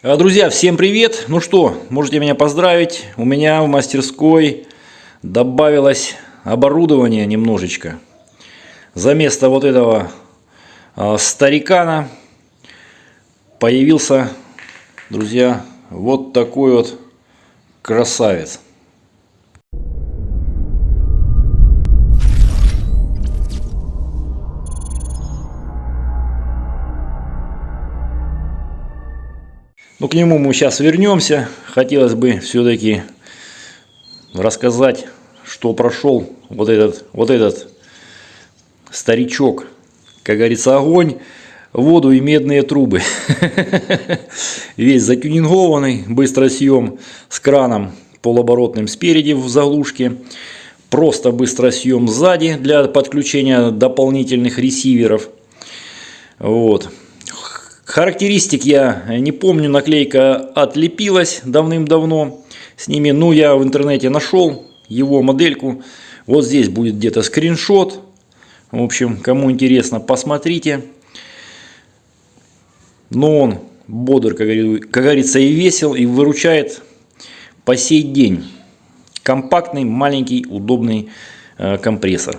А, Друзья, всем привет! Ну что, можете меня поздравить. У меня в мастерской добавилось оборудование немножечко. За место вот этого а, старикана появился, друзья, вот такой вот красавец. Ну, к нему мы сейчас вернемся. Хотелось бы все-таки рассказать, что прошел вот этот, вот этот старичок. Как говорится, огонь, воду и медные трубы. Весь затюнингованный, быстросъем с краном полуоборотным спереди в заглушке. Просто быстросъем сзади для подключения дополнительных ресиверов. Вот. Характеристик я не помню, наклейка отлепилась давным-давно с ними. Ну, я в интернете нашел его модельку. Вот здесь будет где-то скриншот. В общем, кому интересно, посмотрите. Но он бодр, как говорится, и весел, и выручает по сей день. Компактный, маленький, удобный э, компрессор.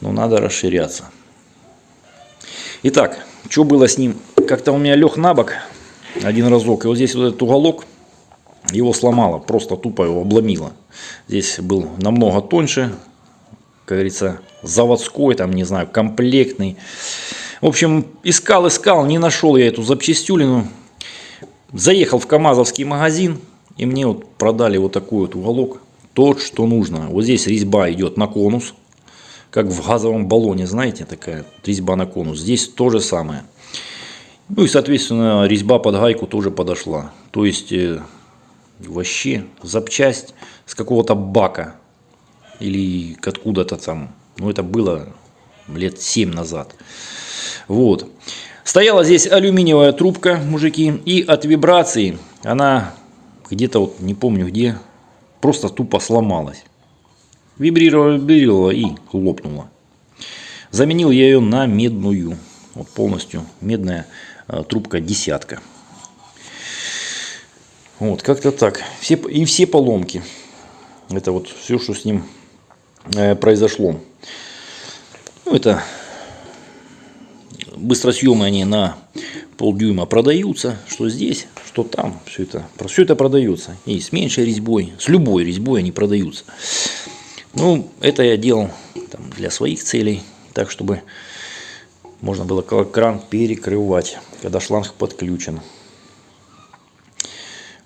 Но надо расширяться. Итак, что было с ним? Как-то у меня лег на бок один разок. И вот здесь вот этот уголок, его сломало. Просто тупо его обломило. Здесь был намного тоньше. Как говорится, заводской, там, не знаю, комплектный. В общем, искал, искал, не нашел я эту запчастюлину. Заехал в КАМАЗовский магазин. И мне вот продали вот такой вот уголок. Тот, что нужно. Вот здесь резьба идет на конус как в газовом баллоне, знаете, такая резьба на конус. Здесь то же самое. Ну и, соответственно, резьба под гайку тоже подошла. То есть, э, вообще запчасть с какого-то бака или откуда-то там. Ну, это было лет 7 назад. Вот. Стояла здесь алюминиевая трубка, мужики, и от вибрации она где-то, вот не помню где, просто тупо сломалась. Вибрировала, и лопнула. Заменил я ее на медную. Вот полностью медная э, трубка десятка. Вот, как-то так. Все, и все поломки. Это вот все, что с ним э, произошло. Ну, это быстросъемы они на полдюйма продаются. Что здесь, что там. Все это, все это продается. И с меньшей резьбой, с любой резьбой они продаются. Ну, это я делал там, для своих целей, так чтобы можно было кран перекрывать, когда шланг подключен.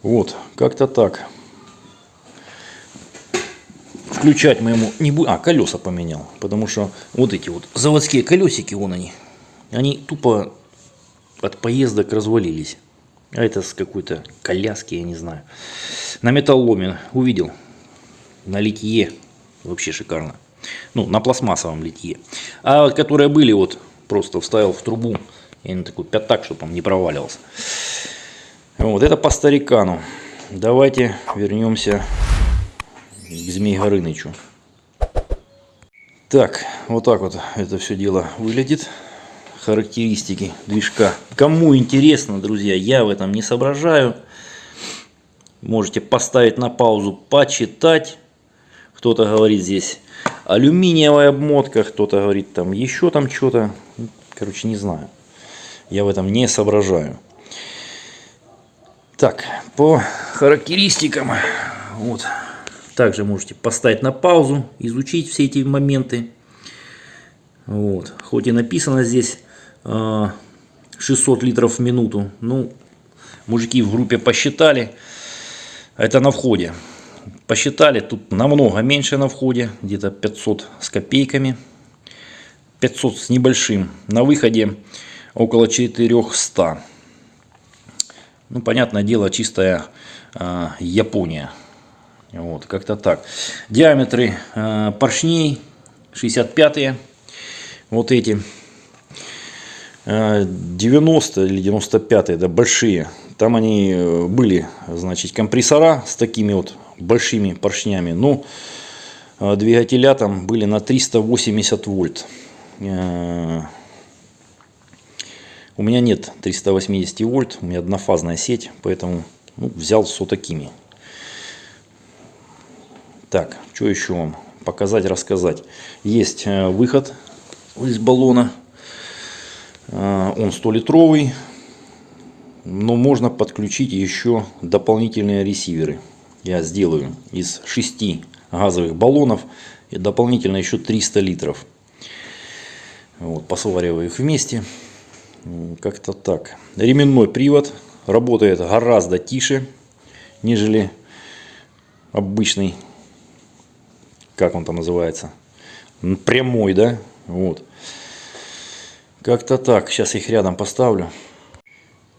Вот, как-то так. Включать мы ему не будем. А, колеса поменял. Потому что вот эти вот заводские колесики, вон они. Они тупо от поездок развалились. А это с какой-то коляски, я не знаю. На металломе увидел. На литье Вообще шикарно. Ну, на пластмассовом литье. А которые были, вот просто вставил в трубу. И на такой пятак, чтобы он не проваливался. Вот это по старикану. Давайте вернемся к Змей Горынычу. Так, вот так вот это все дело выглядит. Характеристики движка. Кому интересно, друзья, я в этом не соображаю. Можете поставить на паузу, почитать. Кто-то говорит здесь алюминиевая обмотка, кто-то говорит там еще там что-то. Короче, не знаю. Я в этом не соображаю. Так, по характеристикам. Вот. Также можете поставить на паузу, изучить все эти моменты. Вот. Хоть и написано здесь 600 а, литров в минуту. Ну, мужики в группе посчитали. Это на входе. Посчитали, тут намного меньше на входе, где-то 500 с копейками. 500 с небольшим. На выходе около 400. Ну, понятное дело, чистая э, Япония. Вот, как-то так. Диаметры э, поршней 65-е. Вот эти. 90 или 95 да, большие. Там они э, были, значит, компрессора с такими вот большими поршнями. Но ну, двигателя там были на 380 вольт. Э, У меня нет 380 вольт, у меня однофазная сеть, поэтому ну, взял с вот такими. Так, что еще вам показать, рассказать. Есть э, выход из баллона. Э, он 100-литровый. Но можно подключить еще дополнительные ресиверы. Я сделаю из 6 газовых баллонов и дополнительно еще 300 литров. Вот, посвариваю их вместе. Как-то так. Ременной привод работает гораздо тише, нежели обычный, как он там называется, прямой, да, вот. Как-то так. Сейчас их рядом поставлю.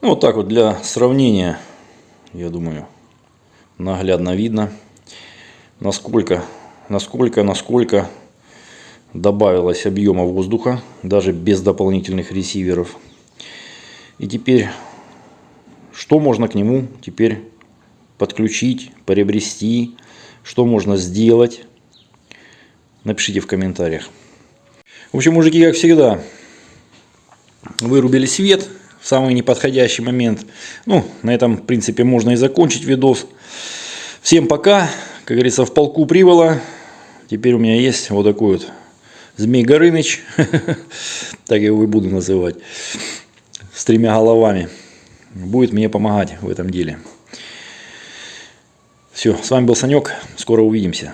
Ну, вот так вот для сравнения, я думаю, наглядно видно, насколько, насколько, насколько добавилось объема воздуха, даже без дополнительных ресиверов. И теперь, что можно к нему теперь подключить, приобрести, что можно сделать, напишите в комментариях. В общем, мужики, как всегда, вырубили свет в самый неподходящий момент. Ну, на этом, в принципе, можно и закончить видос. Всем пока. Как говорится, в полку привола. Теперь у меня есть вот такой вот Змей Горыныч. так его и буду называть. С тремя головами. Будет мне помогать в этом деле. Все, с вами был Санек. Скоро увидимся.